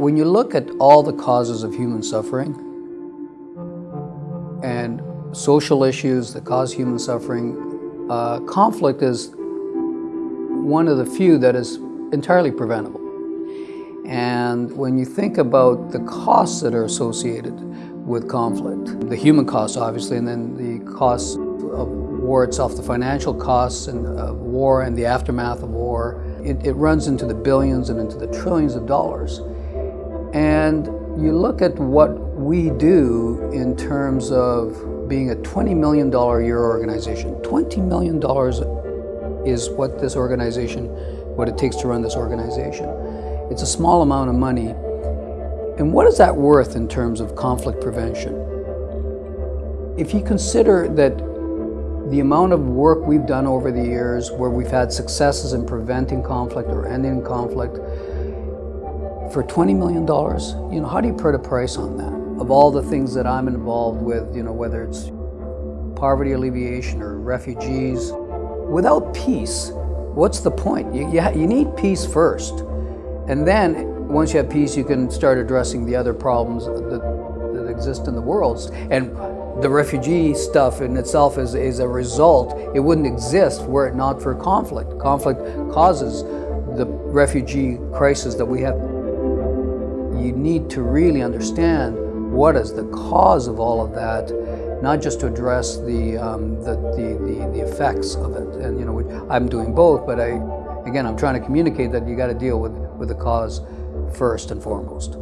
when you look at all the causes of human suffering and social issues that cause human suffering, uh, conflict is one of the few that is entirely preventable. And when you think about the costs that are associated with conflict, the human costs obviously, and then the costs of war itself, the financial costs and of war and the aftermath of war, it, it runs into the billions and into the trillions of dollars. And you look at what we do in terms of being a $20 million a year organization. $20 million is what this organization, what it takes to run this organization. It's a small amount of money. And what is that worth in terms of conflict prevention? If you consider that the amount of work we've done over the years where we've had successes in preventing conflict or ending conflict, for $20 million, you know, how do you put a price on that? Of all the things that I'm involved with, you know, whether it's poverty alleviation or refugees, without peace, what's the point? You, you, you need peace first. And then, once you have peace, you can start addressing the other problems that, that exist in the world. And the refugee stuff in itself is, is a result. It wouldn't exist were it not for conflict. Conflict causes the refugee crisis that we have. You need to really understand what is the cause of all of that, not just to address the, um, the, the, the, the, effects of it. And you know, I'm doing both, but I, again, I'm trying to communicate that you got to deal with, with the cause first and foremost.